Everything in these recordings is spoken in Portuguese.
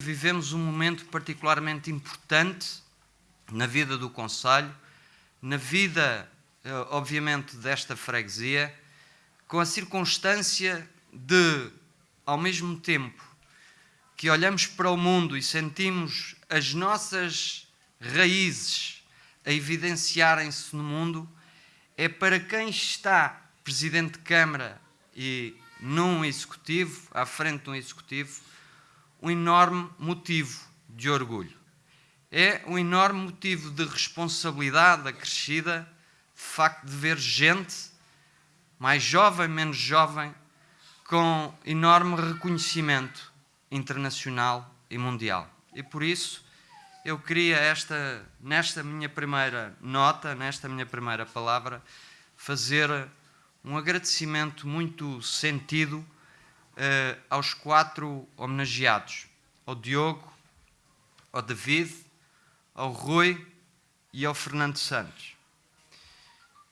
Vivemos um momento particularmente importante na vida do Conselho, na vida, eh, obviamente, desta freguesia, com a circunstância de, ao mesmo tempo, que olhamos para o mundo e sentimos as nossas raízes a evidenciarem-se no mundo, é para quem está presidente de Câmara e num executivo, à frente de um executivo, um enorme motivo de orgulho. É um enorme motivo de responsabilidade acrescida, de facto, de ver gente, mais jovem, menos jovem, com enorme reconhecimento internacional e mundial. E por isso, eu queria esta, nesta minha primeira nota, nesta minha primeira palavra, fazer um agradecimento muito sentido uh, aos quatro homenageados, ao Diogo, ao David, ao Rui e ao Fernando Santos.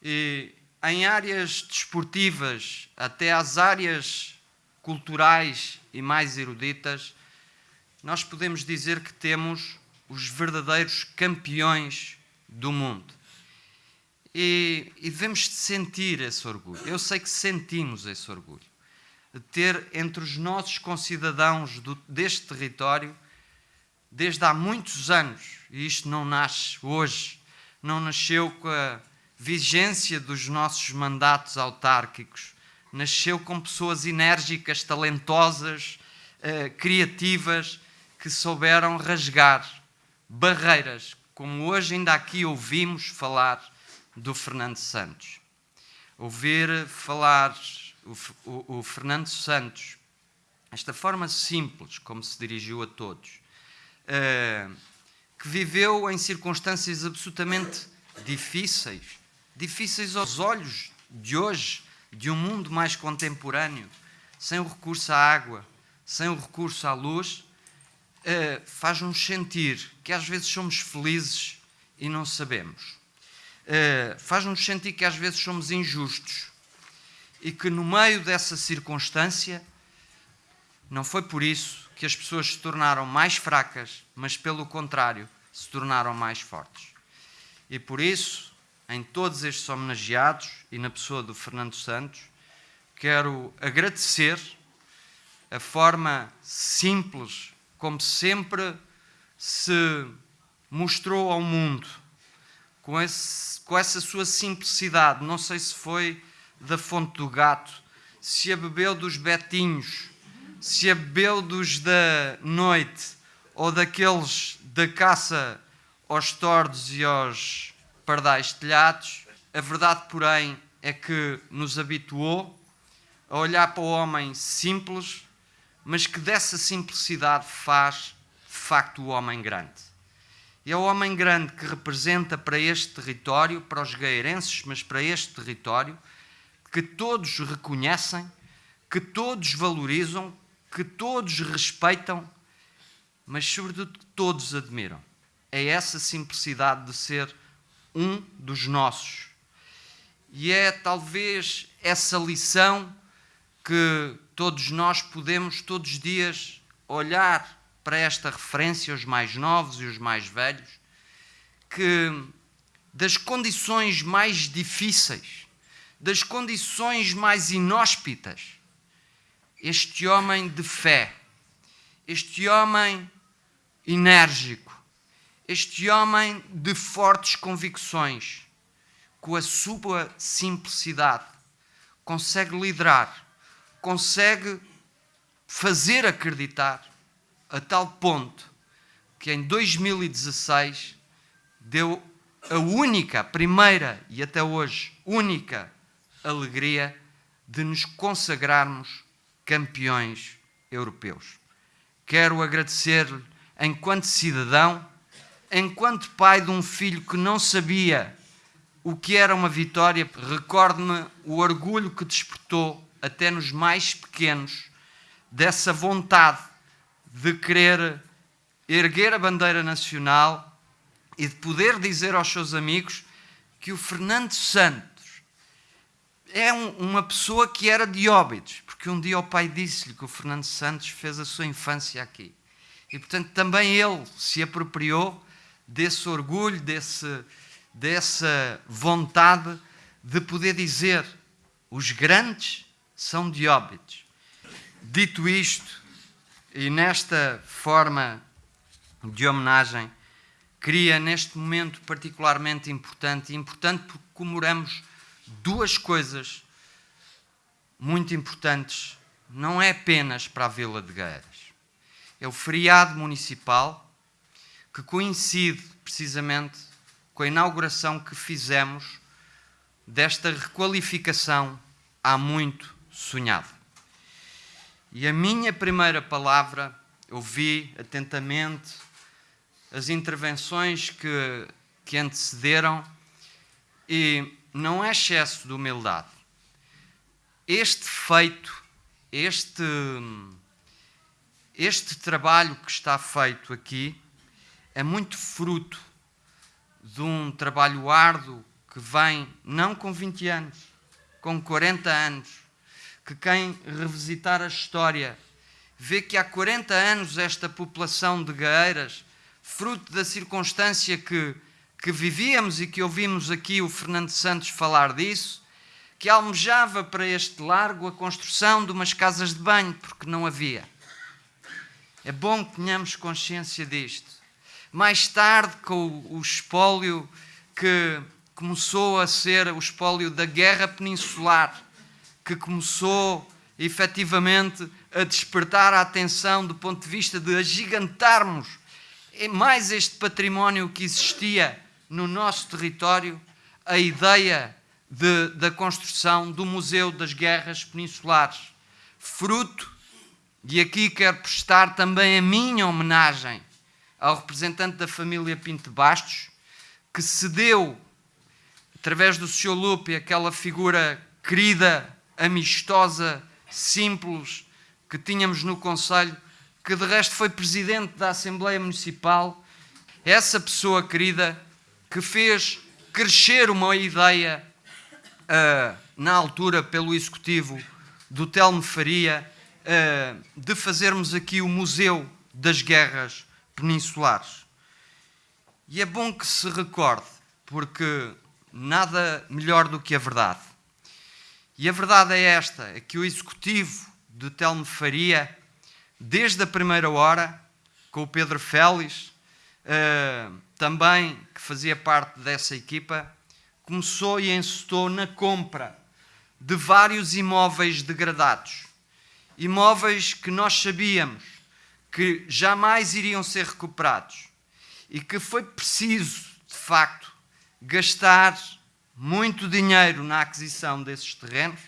E em áreas desportivas, até às áreas culturais e mais eruditas, nós podemos dizer que temos os verdadeiros campeões do mundo. E, e devemos sentir esse orgulho. Eu sei que sentimos esse orgulho ter entre os nossos concidadãos do, deste território, desde há muitos anos, e isto não nasce hoje, não nasceu com a vigência dos nossos mandatos autárquicos, nasceu com pessoas enérgicas, talentosas, eh, criativas, que souberam rasgar barreiras, como hoje ainda aqui ouvimos falar do Fernando Santos. Ouvir falar o, o, o Fernando Santos, esta forma simples como se dirigiu a todos, uh, que viveu em circunstâncias absolutamente difíceis, difíceis aos olhos de hoje, de um mundo mais contemporâneo, sem o recurso à água, sem o recurso à luz, uh, faz-nos sentir que às vezes somos felizes e não sabemos. Uh, faz-nos sentir que às vezes somos injustos e que no meio dessa circunstância não foi por isso que as pessoas se tornaram mais fracas, mas pelo contrário, se tornaram mais fortes. E por isso, em todos estes homenageados e na pessoa do Fernando Santos, quero agradecer a forma simples como sempre se mostrou ao mundo, com, esse, com essa sua simplicidade. Não sei se foi da fonte do gato, se a bebeu dos betinhos, se a bebeu dos da noite ou daqueles da caça aos tordos e aos pardais telhados, a verdade, porém, é que nos habituou a olhar para o homem simples, mas que dessa simplicidade faz, de facto, o homem grande. E é o homem grande que representa para este território, para os gaeirenses, mas para este território, que todos reconhecem, que todos valorizam, que todos respeitam, mas sobretudo que todos admiram. É essa simplicidade de ser um dos nossos. E é talvez essa lição que todos nós podemos todos os dias olhar para esta referência, os mais novos e os mais velhos, que das condições mais difíceis das condições mais inóspitas, este homem de fé, este homem enérgico, este homem de fortes convicções, com a sua simplicidade, consegue liderar, consegue fazer acreditar a tal ponto que em 2016 deu a única, primeira e até hoje única alegria de nos consagrarmos campeões europeus. Quero agradecer-lhe enquanto cidadão, enquanto pai de um filho que não sabia o que era uma vitória, recordo-me o orgulho que despertou até nos mais pequenos dessa vontade de querer erguer a bandeira nacional e de poder dizer aos seus amigos que o Fernando Santos é um, uma pessoa que era de Óbidos, porque um dia o pai disse-lhe que o Fernando Santos fez a sua infância aqui. E, portanto, também ele se apropriou desse orgulho, desse, dessa vontade de poder dizer: os grandes são de óbitos. Dito isto, e nesta forma de homenagem, queria neste momento particularmente importante, importante porque comemoramos duas coisas muito importantes, não é apenas para a Vila de Gueiras. É o feriado municipal que coincide precisamente com a inauguração que fizemos desta requalificação há muito sonhada. E a minha primeira palavra, ouvi atentamente as intervenções que, que antecederam e não é excesso de humildade. Este feito, este, este trabalho que está feito aqui, é muito fruto de um trabalho árduo que vem não com 20 anos, com 40 anos, que quem revisitar a história vê que há 40 anos esta população de Gaeiras, fruto da circunstância que, que vivíamos e que ouvimos aqui o Fernando Santos falar disso, que almejava para este largo a construção de umas casas de banho, porque não havia. É bom que tenhamos consciência disto. Mais tarde, com o espólio que começou a ser o espólio da guerra peninsular, que começou efetivamente a despertar a atenção do ponto de vista de agigantarmos mais este património que existia no nosso território, a ideia de, da construção do Museu das Guerras Peninsulares, fruto, e aqui quero prestar também a minha homenagem ao representante da família Pinto Bastos, que cedeu através do Sr. Lupe, aquela figura querida, amistosa, simples, que tínhamos no Conselho, que de resto foi presidente da Assembleia Municipal, essa pessoa querida que fez crescer uma ideia uh, na altura pelo Executivo do Telmo Faria uh, de fazermos aqui o Museu das Guerras Peninsulares. E é bom que se recorde, porque nada melhor do que a verdade. E a verdade é esta: é que o executivo de Telmo Faria, desde a primeira hora, com o Pedro Félix, uh, também fazia parte dessa equipa, começou e encetou na compra de vários imóveis degradados. Imóveis que nós sabíamos que jamais iriam ser recuperados e que foi preciso, de facto, gastar muito dinheiro na aquisição desses terrenos,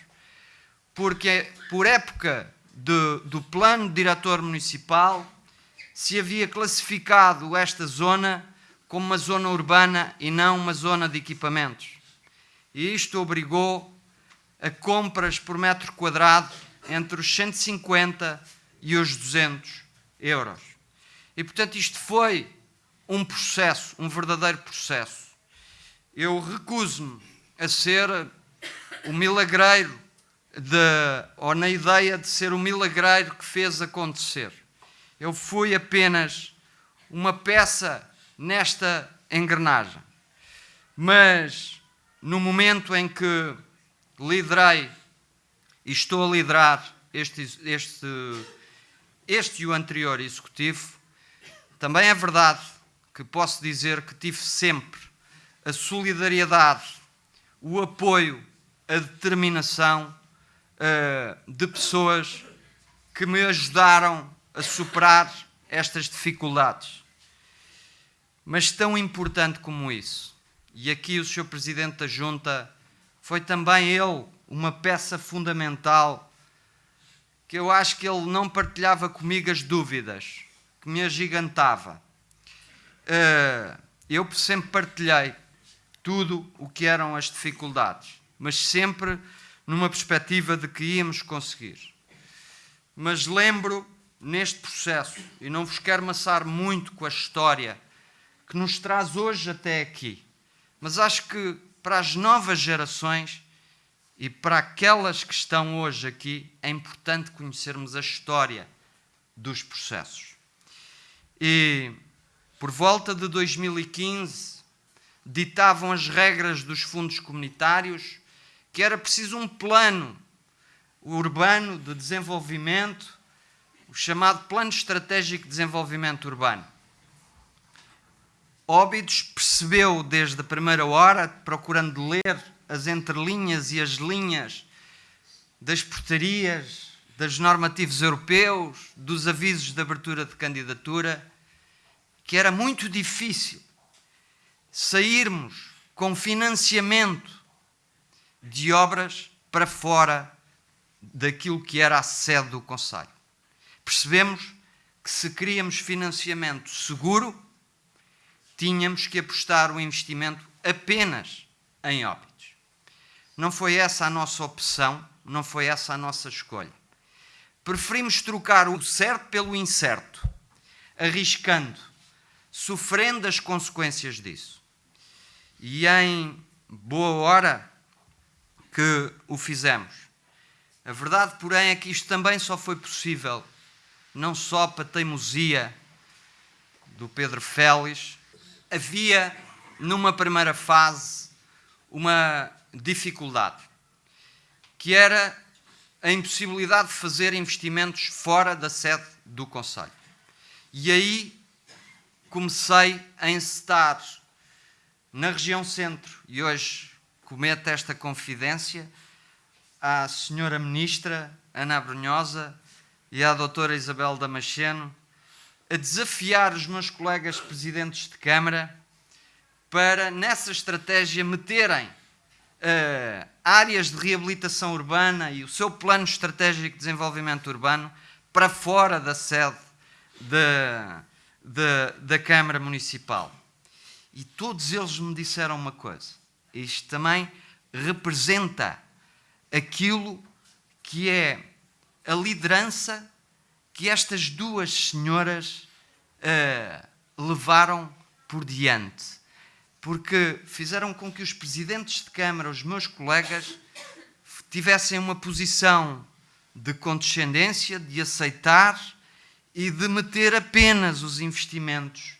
porque por época de, do plano diretor municipal se havia classificado esta zona como uma zona urbana e não uma zona de equipamentos. E isto obrigou a compras por metro quadrado entre os 150 e os 200 euros. E portanto isto foi um processo, um verdadeiro processo eu recuso-me a ser o milagreiro, de, ou na ideia de ser o milagreiro que fez acontecer. Eu fui apenas uma peça nesta engrenagem. Mas no momento em que liderei e estou a liderar este, este, este e o anterior executivo, também é verdade que posso dizer que tive sempre a solidariedade, o apoio, a determinação uh, de pessoas que me ajudaram a superar estas dificuldades. Mas tão importante como isso, e aqui o Sr. Presidente da Junta foi também ele uma peça fundamental que eu acho que ele não partilhava comigo as dúvidas, que me agigantava. Uh, eu sempre partilhei tudo o que eram as dificuldades, mas sempre numa perspectiva de que íamos conseguir. Mas lembro neste processo, e não vos quero maçar muito com a história que nos traz hoje até aqui, mas acho que para as novas gerações e para aquelas que estão hoje aqui, é importante conhecermos a história dos processos. e por volta de 2015 ditavam as regras dos fundos comunitários que era preciso um plano urbano de desenvolvimento, o chamado Plano Estratégico de Desenvolvimento Urbano. Óbidos percebeu desde a primeira hora, procurando ler as entrelinhas e as linhas das portarias, dos normativos europeus, dos avisos de abertura de candidatura, que era muito difícil sairmos com financiamento de obras para fora daquilo que era a sede do Conselho. Percebemos que se queríamos financiamento seguro, tínhamos que apostar o investimento apenas em óbitos. Não foi essa a nossa opção, não foi essa a nossa escolha. Preferimos trocar o certo pelo incerto, arriscando, sofrendo as consequências disso. E em boa hora que o fizemos. A verdade, porém, é que isto também só foi possível não só para teimosia do Pedro Félix, havia numa primeira fase uma dificuldade, que era a impossibilidade de fazer investimentos fora da sede do Conselho. E aí comecei a encetar na região centro, e hoje cometo esta confidência à senhora ministra Ana Brunhosa e à doutora Isabel Damasceno, a desafiar os meus colegas presidentes de Câmara para, nessa estratégia, meterem uh, áreas de reabilitação urbana e o seu plano estratégico de desenvolvimento urbano para fora da sede de, de, da Câmara Municipal. E todos eles me disseram uma coisa: isto também representa aquilo que é a liderança que estas duas senhoras uh, levaram por diante porque fizeram com que os presidentes de Câmara, os meus colegas, tivessem uma posição de condescendência, de aceitar e de meter apenas os investimentos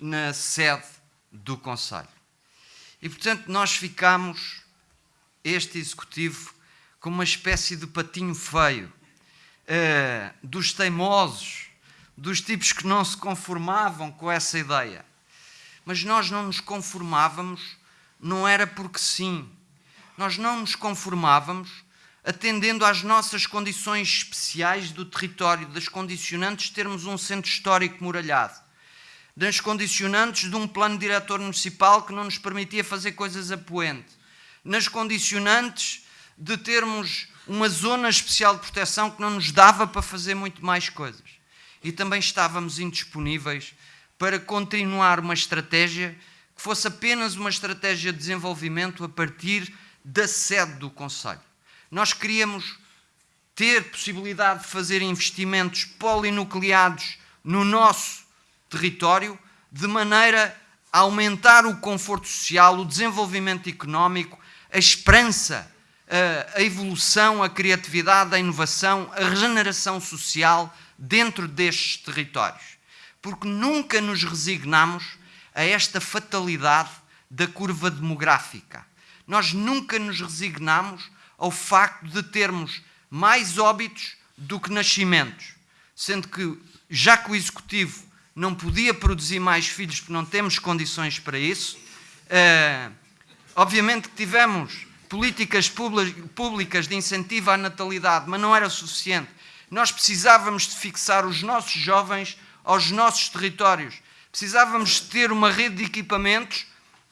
na sede do Conselho. E, portanto, nós ficamos, este Executivo, como uma espécie de patinho feio, uh, dos teimosos, dos tipos que não se conformavam com essa ideia mas nós não nos conformávamos, não era porque sim. Nós não nos conformávamos atendendo às nossas condições especiais do território, das condicionantes de termos um centro histórico muralhado, das condicionantes de um plano diretor municipal que não nos permitia fazer coisas a poente, nas condicionantes de termos uma zona especial de proteção que não nos dava para fazer muito mais coisas. E também estávamos indisponíveis para continuar uma estratégia que fosse apenas uma estratégia de desenvolvimento a partir da sede do Conselho. Nós queríamos ter possibilidade de fazer investimentos polinucleados no nosso território, de maneira a aumentar o conforto social, o desenvolvimento económico, a esperança, a evolução, a criatividade, a inovação, a regeneração social dentro destes territórios porque nunca nos resignamos a esta fatalidade da curva demográfica. Nós nunca nos resignamos ao facto de termos mais óbitos do que nascimentos, sendo que, já que o Executivo não podia produzir mais filhos porque não temos condições para isso, uh, obviamente que tivemos políticas públicas de incentivo à natalidade, mas não era suficiente. Nós precisávamos de fixar os nossos jovens aos nossos territórios. Precisávamos ter uma rede de equipamentos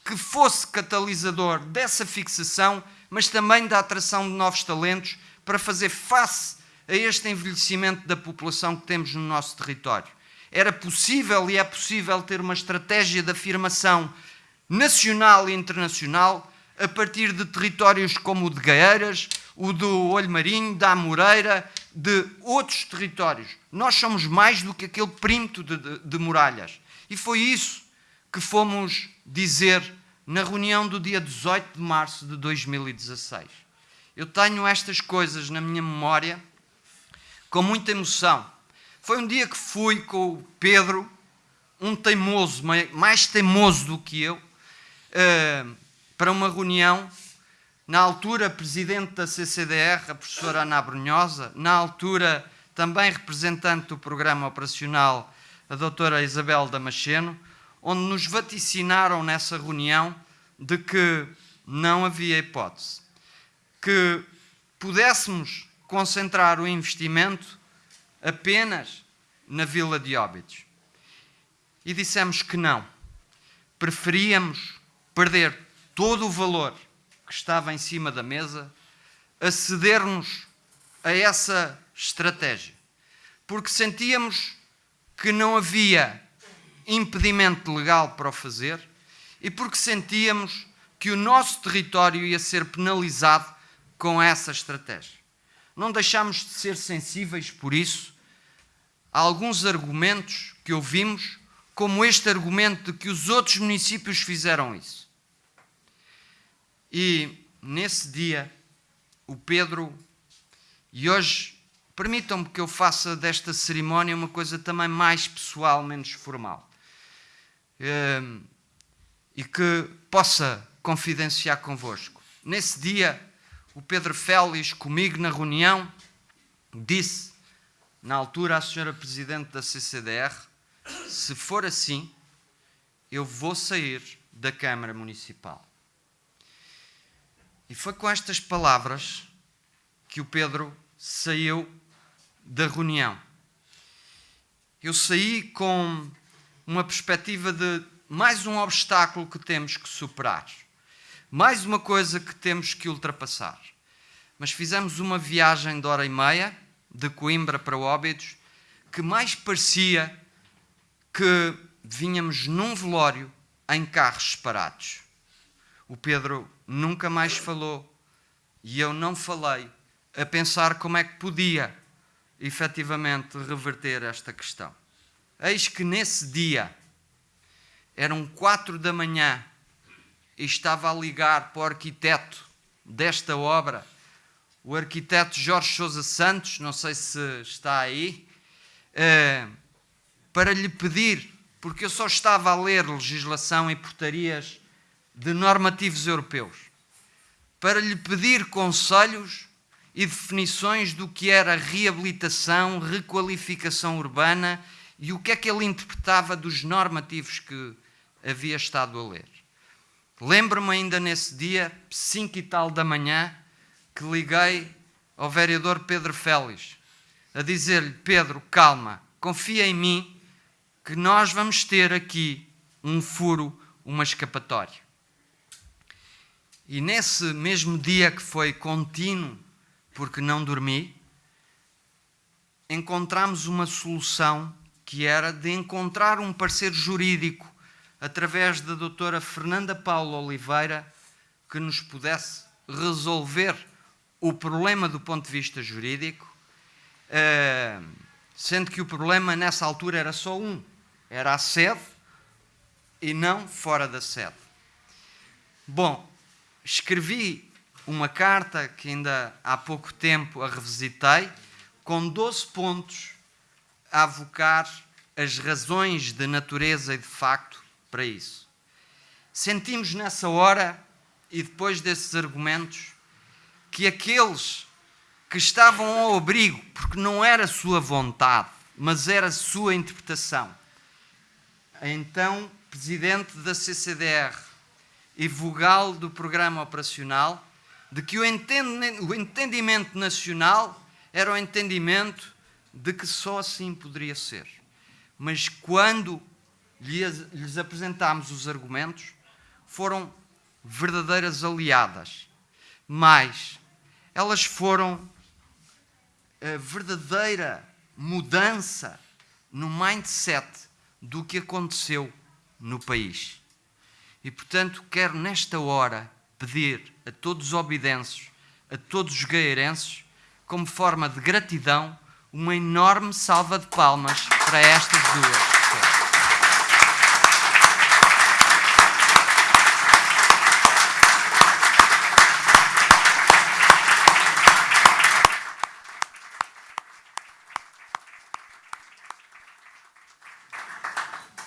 que fosse catalisador dessa fixação, mas também da atração de novos talentos para fazer face a este envelhecimento da população que temos no nosso território. Era possível e é possível ter uma estratégia de afirmação nacional e internacional a partir de territórios como o de Gaeiras, o do Olho Marinho, da Amoreira, de outros territórios. Nós somos mais do que aquele perímetro de, de, de muralhas. E foi isso que fomos dizer na reunião do dia 18 de março de 2016. Eu tenho estas coisas na minha memória com muita emoção. Foi um dia que fui com o Pedro um teimoso, mais teimoso do que eu, uh, para uma reunião, na altura presidente da CCDR, a professora Ana Brunhosa, na altura também representante do programa operacional, a doutora Isabel Damasceno, onde nos vaticinaram nessa reunião de que não havia hipótese, que pudéssemos concentrar o investimento apenas na Vila de Óbidos. E dissemos que não. Preferíamos perder todo o valor que estava em cima da mesa a cedermos a essa estratégia. Porque sentíamos que não havia impedimento legal para o fazer e porque sentíamos que o nosso território ia ser penalizado com essa estratégia. Não deixámos de ser sensíveis, por isso, a alguns argumentos que ouvimos, como este argumento de que os outros municípios fizeram isso. E nesse dia, o Pedro, e hoje permitam-me que eu faça desta cerimónia uma coisa também mais pessoal, menos formal. Ehm, e que possa confidenciar convosco. Nesse dia, o Pedro Félix, comigo na reunião, disse, na altura, à senhora Presidente da CCDR, se for assim, eu vou sair da Câmara Municipal. E foi com estas palavras que o Pedro saiu da reunião. Eu saí com uma perspectiva de mais um obstáculo que temos que superar, mais uma coisa que temos que ultrapassar. Mas fizemos uma viagem de hora e meia, de Coimbra para Óbidos, que mais parecia que vinhamos num velório em carros separados. O Pedro nunca mais falou e eu não falei a pensar como é que podia efetivamente reverter esta questão. Eis que nesse dia, eram quatro da manhã, e estava a ligar para o arquiteto desta obra, o arquiteto Jorge Sousa Santos, não sei se está aí, eh, para lhe pedir, porque eu só estava a ler legislação e portarias de normativos europeus, para lhe pedir conselhos e definições do que era reabilitação, requalificação urbana e o que é que ele interpretava dos normativos que havia estado a ler. Lembro-me ainda nesse dia, cinco e tal da manhã, que liguei ao vereador Pedro Félix a dizer-lhe: Pedro, calma, confia em mim que nós vamos ter aqui um furo, uma escapatória. E nesse mesmo dia que foi contínuo, porque não dormi, encontramos uma solução que era de encontrar um parceiro jurídico através da doutora Fernanda Paula Oliveira que nos pudesse resolver o problema do ponto de vista jurídico, eh, sendo que o problema nessa altura era só um, era a sede e não fora da sede. Bom, escrevi uma carta que ainda há pouco tempo a revisitei, com 12 pontos a avocar as razões de natureza e de facto para isso. Sentimos nessa hora, e depois desses argumentos, que aqueles que estavam ao abrigo, porque não era sua vontade, mas era sua interpretação, então presidente da CCDR e vogal do programa operacional, de que o entendimento nacional era o entendimento de que só assim poderia ser. Mas quando lhes apresentámos os argumentos, foram verdadeiras aliadas. Mas elas foram a verdadeira mudança no mindset do que aconteceu no país. E portanto, quero nesta hora pedir a todos os obidenses, a todos os gaeirenses, como forma de gratidão, uma enorme salva de palmas para estas duas.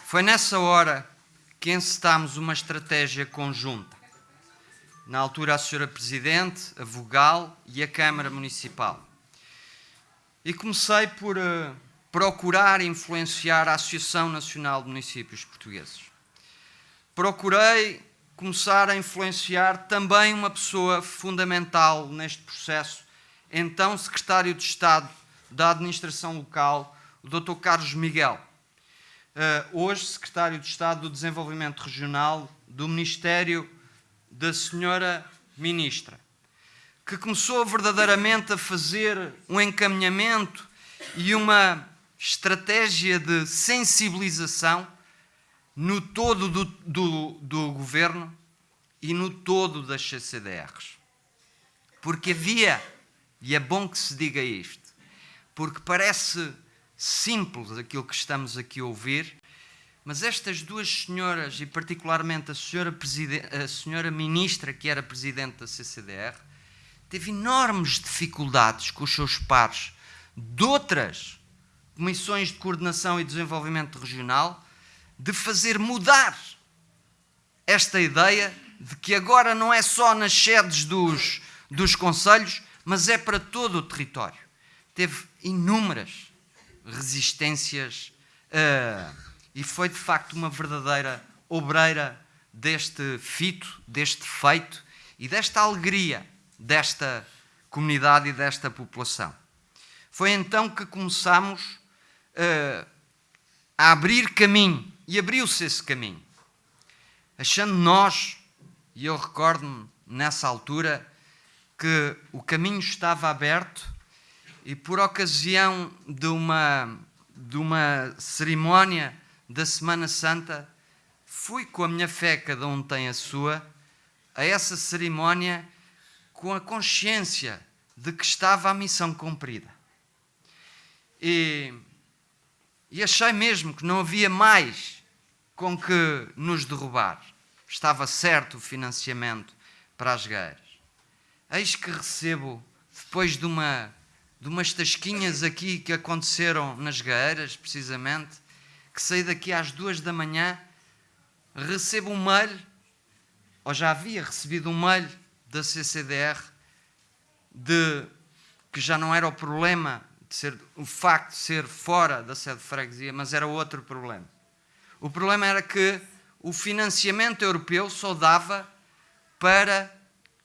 Foi nessa hora que encetámos uma estratégia conjunta. Na altura, a Senhora Presidente, a Vogal e a Câmara Municipal. E comecei por uh, procurar influenciar a Associação Nacional de Municípios Portugueses. Procurei começar a influenciar também uma pessoa fundamental neste processo, então Secretário de Estado da Administração Local, o Dr. Carlos Miguel. Uh, hoje, Secretário de Estado do Desenvolvimento Regional do Ministério da Senhora Ministra, que começou verdadeiramente a fazer um encaminhamento e uma estratégia de sensibilização no todo do, do, do governo e no todo das CCDRs. Porque havia, e é bom que se diga isto, porque parece simples aquilo que estamos aqui a ouvir, mas estas duas senhoras, e particularmente a senhora, a senhora ministra, que era presidente da CCDR, teve enormes dificuldades com os seus pares de outras comissões de coordenação e desenvolvimento regional de fazer mudar esta ideia de que agora não é só nas sedes dos, dos conselhos, mas é para todo o território. Teve inúmeras resistências uh, e foi de facto uma verdadeira obreira deste fito, deste feito e desta alegria desta comunidade e desta população. Foi então que começamos uh, a abrir caminho e abriu-se esse caminho, achando nós, e eu recordo-me nessa altura, que o caminho estava aberto e por ocasião de uma, de uma cerimónia da Semana Santa, fui com a minha fé, cada um tem a sua, a essa cerimónia com a consciência de que estava a missão cumprida. E, e achei mesmo que não havia mais com que nos derrubar. Estava certo o financiamento para as guerras. Eis que recebo, depois de uma de umas tasquinhas aqui que aconteceram nas Gaeiras, precisamente, que saí daqui às duas da manhã, recebo um mail, ou já havia recebido um mail da CCDR, de que já não era o problema de ser o facto de ser fora da sede de freguesia, mas era outro problema. O problema era que o financiamento europeu só dava para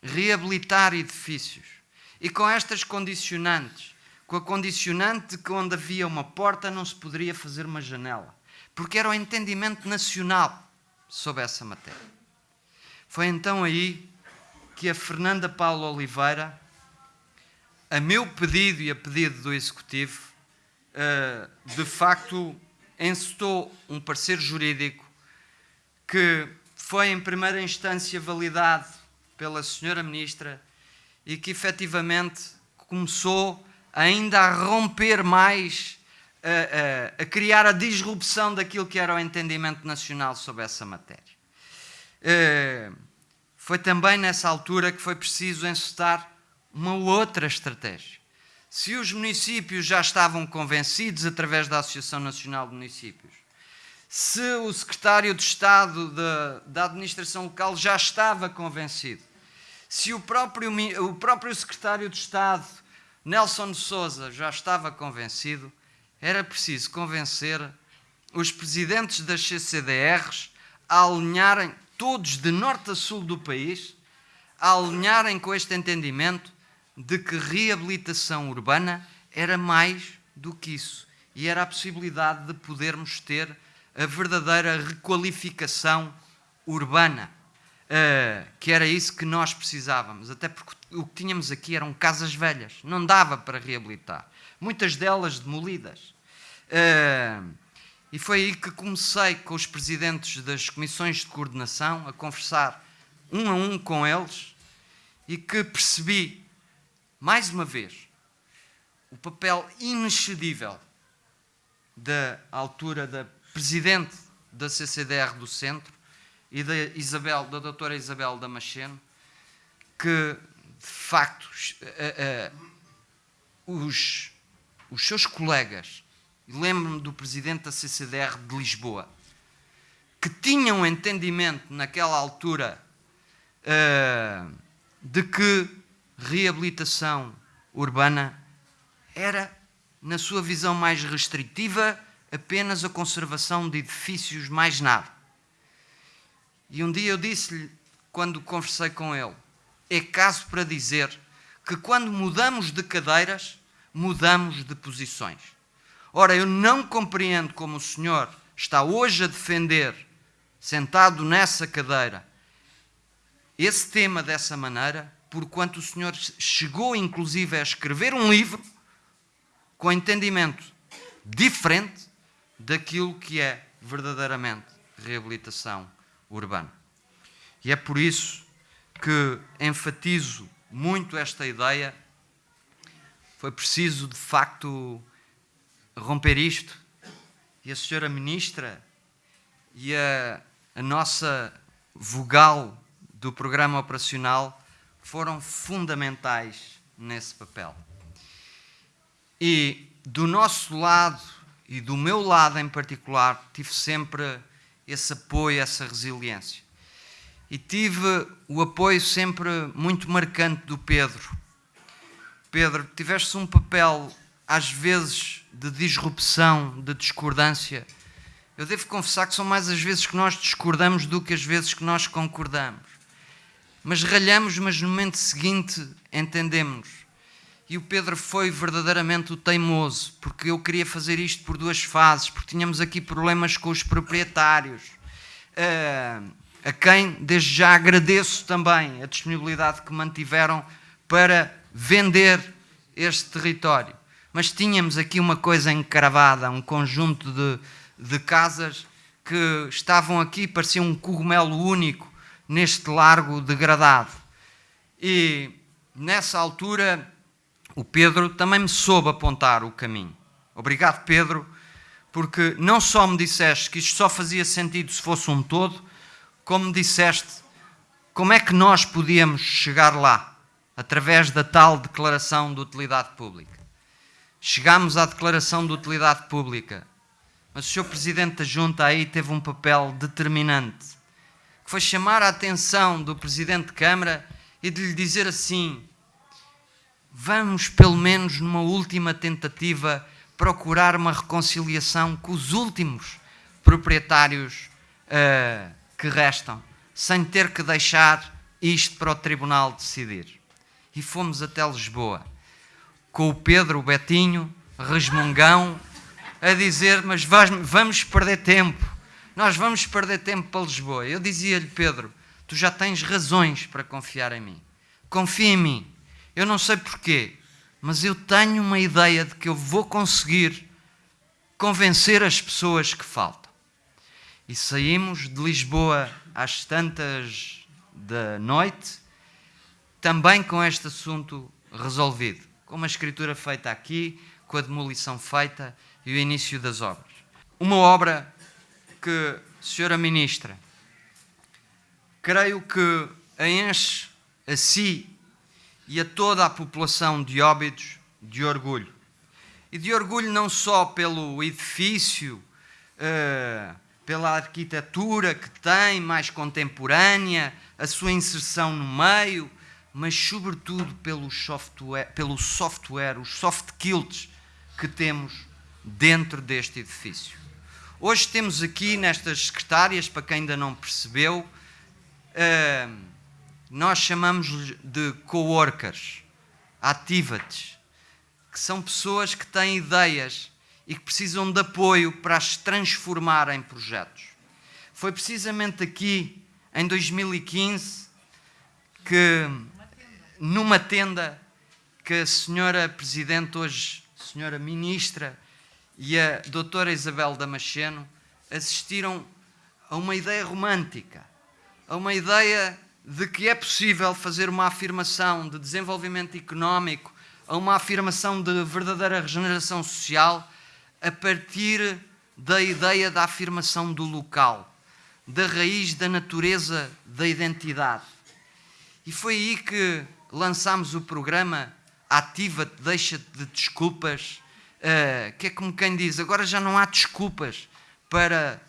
reabilitar edifícios. E com estas condicionantes, com a condicionante de que onde havia uma porta não se poderia fazer uma janela, porque era o entendimento nacional sobre essa matéria. Foi então aí que a Fernanda Paula Oliveira, a meu pedido e a pedido do Executivo, eh, de facto encetou um parecer jurídico que foi em primeira instância validado pela senhora Ministra e que efetivamente começou ainda a romper mais, a, a, a, criar a disrupção daquilo que era o entendimento nacional sobre essa matéria. Uh, foi também nessa altura que foi preciso encetar uma outra estratégia. Se os municípios já estavam convencidos através da Associação Nacional de Municípios, se o secretário de Estado da Administração Local já estava convencido, se o próprio, o próprio secretário de Estado, Nelson Souza, já estava convencido, era preciso convencer os presidentes das CCDRs a alinharem, todos de norte a sul do país, a alinharem com este entendimento de que reabilitação urbana era mais do que isso. E era a possibilidade de podermos ter a verdadeira requalificação urbana uh, que era isso que nós precisávamos, até porque o que tínhamos aqui eram casas velhas, não dava para reabilitar, muitas delas demolidas. Uh, e foi aí que comecei com os presidentes das comissões de coordenação a conversar um a um com eles e que percebi, mais uma vez, o papel inexcedível da altura da presidente da CCDR do Centro, e da Isabel, da doutora Isabel Damasceno, que de facto uh, uh, os, os seus colegas, lembro-me do presidente da CCDR de Lisboa, que tinham entendimento naquela altura uh, de que reabilitação urbana era, na sua visão mais restritiva, apenas a conservação de edifícios, mais nada. E um dia eu disse-lhe, quando conversei com ele, é caso para dizer que quando mudamos de cadeiras, mudamos de posições. Ora, eu não compreendo como o senhor está hoje a defender, sentado nessa cadeira, esse tema dessa maneira, porquanto o senhor chegou inclusive a escrever um livro com entendimento diferente daquilo que é verdadeiramente reabilitação urbana. E é por isso que enfatizo muito esta ideia. Foi preciso, de facto, romper isto. E a senhora ministra e a, a nossa vogal do programa operacional foram fundamentais nesse papel. E do nosso lado e do meu lado em particular, tive sempre esse apoio, essa resiliência. E tive o apoio sempre muito marcante do Pedro. Pedro, tiveste um papel, às vezes, de disrupção, de discordância. Eu devo confessar que são mais as vezes que nós discordamos do que as vezes que nós concordamos. Mas ralhamos, mas no momento seguinte entendemos e o Pedro foi verdadeiramente o teimoso, porque eu queria fazer isto por duas fases, porque tínhamos aqui problemas com os proprietários, uh, a quem desde já agradeço também a disponibilidade que mantiveram para vender este território. Mas tínhamos aqui uma coisa encravada, um conjunto de, de casas que estavam aqui, parecia um cogumelo único neste largo degradado. E nessa altura o Pedro também me soube apontar o caminho. Obrigado, Pedro, porque não só me disseste que isto só fazia sentido se fosse um todo, como me disseste como é que nós podíamos chegar lá, através da tal declaração de utilidade pública. Chegámos à declaração de utilidade pública, mas o Sr. Presidente da Junta aí teve um papel determinante, que foi chamar a atenção do Presidente de Câmara e de lhe dizer assim: vamos, pelo menos numa última tentativa, procurar uma reconciliação com os últimos proprietários uh, que restam, sem ter que deixar isto para o Tribunal decidir. E fomos até Lisboa, com o Pedro, Betinho, resmungão, a dizer: Mas vamos perder tempo, nós vamos perder tempo para Lisboa. Eu dizia-lhe, Pedro, tu já tens razões para confiar em mim. Confia em mim eu não sei porquê, mas eu tenho uma ideia de que eu vou conseguir convencer as pessoas que faltam. E saímos de Lisboa às tantas da noite, também com este assunto resolvido, com uma escritura feita aqui, com a demolição feita e o início das obras. Uma obra que, Senhora Ministra, creio que a enche a si e a toda a população de Óbidos de orgulho. E de orgulho não só pelo edifício, uh, pela arquitetura que tem, mais contemporânea, a sua inserção no meio, mas sobretudo pelo software, pelo software os soft skills que temos dentro deste edifício. Hoje temos aqui nestas secretárias, para quem ainda não percebeu, uh, nós chamamos de coworkers, activates, que são pessoas que têm ideias e que precisam de apoio para as transformar em projetos. Foi precisamente aqui, em 2015, que numa tenda que a senhora Presidente, hoje senhora Ministra, e a doutora Isabel Damasceno assistiram a uma ideia romântica, a uma ideia de que é possível fazer uma afirmação de desenvolvimento económico a uma afirmação de verdadeira regeneração social a partir da ideia da afirmação do local, da raiz da natureza da identidade. E foi aí que lançámos o programa Ativa-te, deixa-te de desculpas, uh, que é como quem diz, agora já não há desculpas para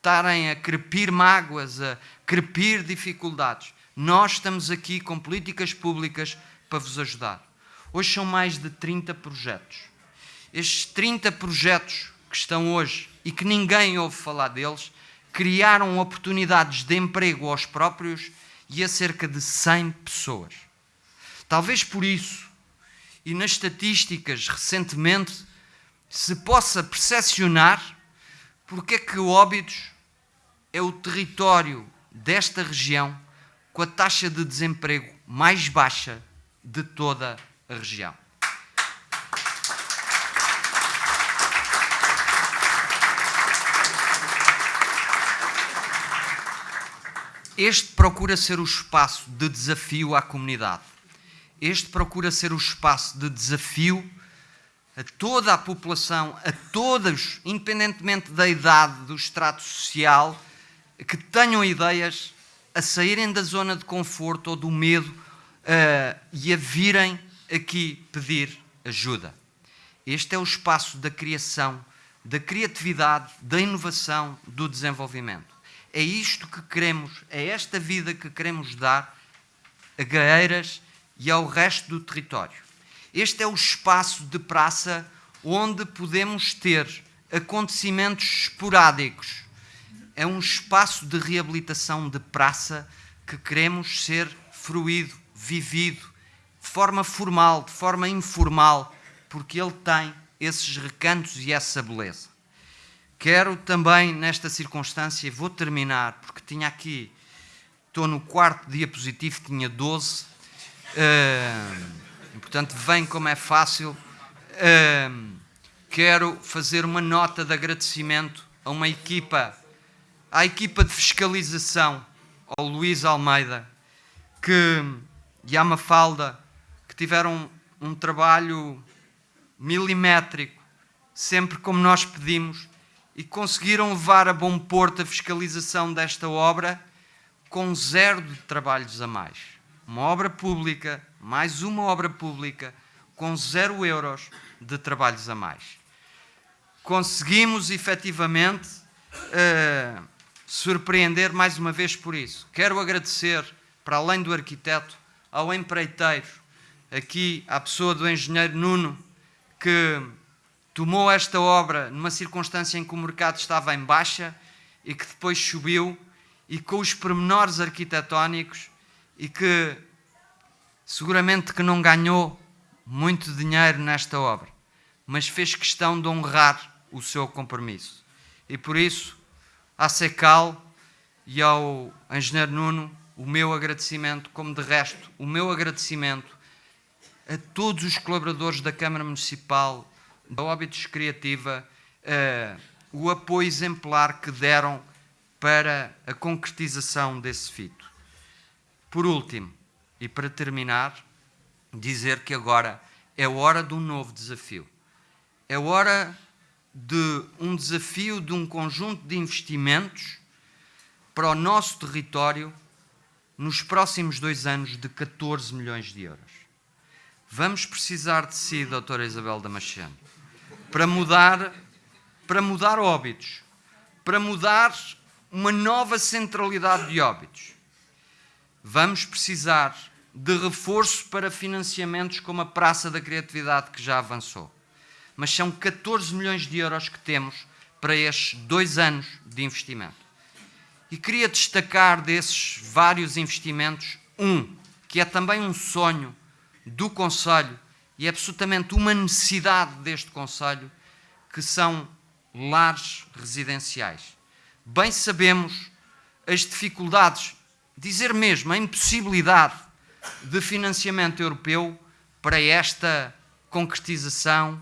estarem a crepir mágoas, a crepir dificuldades. Nós estamos aqui com políticas públicas para vos ajudar. Hoje são mais de 30 projetos. Estes 30 projetos que estão hoje e que ninguém ouve falar deles, criaram oportunidades de emprego aos próprios e a cerca de 100 pessoas. Talvez por isso, e nas estatísticas recentemente, se possa percepcionar porque é que o Óbidos é o território desta região com a taxa de desemprego mais baixa de toda a região. Este procura ser o espaço de desafio à comunidade. Este procura ser o espaço de desafio a toda a população, a todos, independentemente da idade, do extrato social, que tenham ideias a saírem da zona de conforto ou do medo uh, e a virem aqui pedir ajuda. Este é o espaço da criação, da criatividade, da inovação, do desenvolvimento. É isto que queremos, é esta vida que queremos dar a Gaeiras e ao resto do território. Este é o espaço de praça onde podemos ter acontecimentos esporádicos. É um espaço de reabilitação de praça que queremos ser fruído, vivido, de forma formal, de forma informal, porque ele tem esses recantos e essa beleza. Quero também, nesta circunstância, e vou terminar, porque tinha aqui, estou no quarto diapositivo, tinha 12, uh, eh, portanto, vem como é fácil. Uh, quero fazer uma nota de agradecimento a uma equipa, à equipa de fiscalização, ao Luís Almeida, que, e à Mafalda, que tiveram um, trabalho milimétrico, sempre como nós pedimos, e conseguiram levar a bom porto a fiscalização desta obra com zero de trabalhos a mais. Uma obra pública, mais uma obra pública, com zero euros de trabalhos a mais. Conseguimos efetivamente uh, surpreender mais uma vez por isso. Quero agradecer, para além do arquiteto, ao empreiteiro, aqui à pessoa do engenheiro Nuno, que tomou esta obra numa circunstância em que o mercado estava em baixa e que depois subiu e com os pormenores arquitetónicos e que seguramente que não ganhou muito dinheiro nesta obra, mas fez questão de honrar o seu compromisso. E por isso, à Secal e ao engenheiro Nuno, o meu agradecimento, como de resto, o meu agradecimento a todos os colaboradores da Câmara Municipal da Óbitos Criativa uh, o apoio exemplar que deram para a concretização desse fito. Por último, e para terminar, dizer que agora é hora de um novo desafio. É hora de um desafio de um conjunto de investimentos para o nosso território nos próximos dois anos de 14 milhões de euros. Vamos precisar de si, doutora Isabel Damasceno para mudar, para mudar óbitos, para mudar uma nova centralidade de óbitos. Vamos precisar de reforço para financiamentos como a Praça da Criatividade, que já avançou. Mas são 14 milhões de euros que temos para estes dois anos de investimento. E queria destacar desses vários investimentos um, que é também um sonho do Conselho e é absolutamente uma necessidade deste Conselho, que são lares residenciais. Bem sabemos as dificuldades, dizer mesmo a impossibilidade de financiamento europeu para esta concretização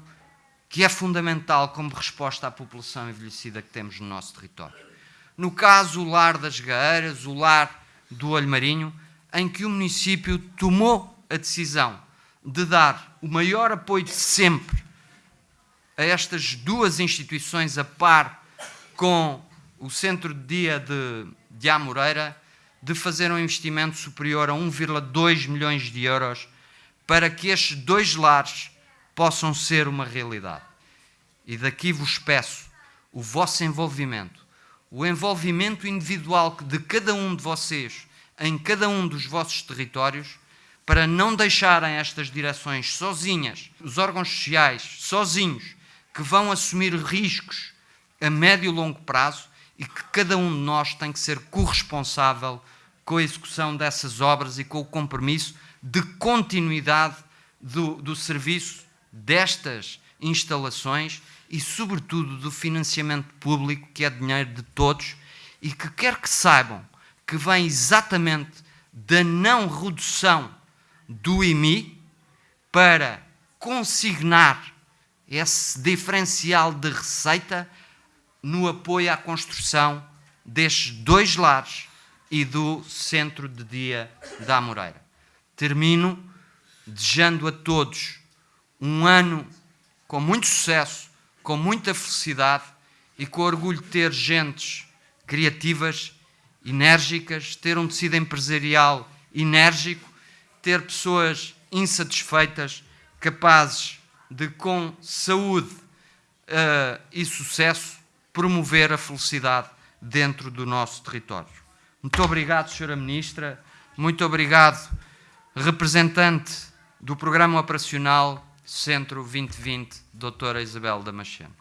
que é fundamental como resposta à população envelhecida que temos no nosso território. No caso, o lar das Gaeiras, o lar do Olho Marinho, em que o município tomou a decisão de dar o maior apoio de sempre a estas duas instituições a par com o Centro de Dia de, de Amoreira de fazer um investimento superior a 1,2 milhões de euros para que estes dois lares possam ser uma realidade. E daqui vos peço o vosso envolvimento, o envolvimento individual de cada um de vocês em cada um dos vossos territórios para não deixarem estas direções sozinhas, os órgãos sociais sozinhos, que vão assumir riscos a médio e longo prazo e que cada um de nós tem que ser corresponsável com a execução dessas obras e com o compromisso de continuidade do, do serviço destas instalações e, sobretudo, do financiamento público, que é dinheiro de todos e que quer que saibam que vem exatamente da não redução do IMI para consignar esse diferencial de receita no apoio à construção destes dois lares e do centro de dia da Amoreira. Termino desejando a todos um ano com muito sucesso, com muita felicidade e com orgulho de ter gentes criativas, enérgicas, ter um tecido empresarial enérgico, ter pessoas insatisfeitas, capazes de, com saúde uh, e sucesso, promover a felicidade dentro do nosso território. Muito obrigado, Sra. Ministra. Muito obrigado, representante do Programa Operacional Centro 2020, Doutora Isabel Damasceno.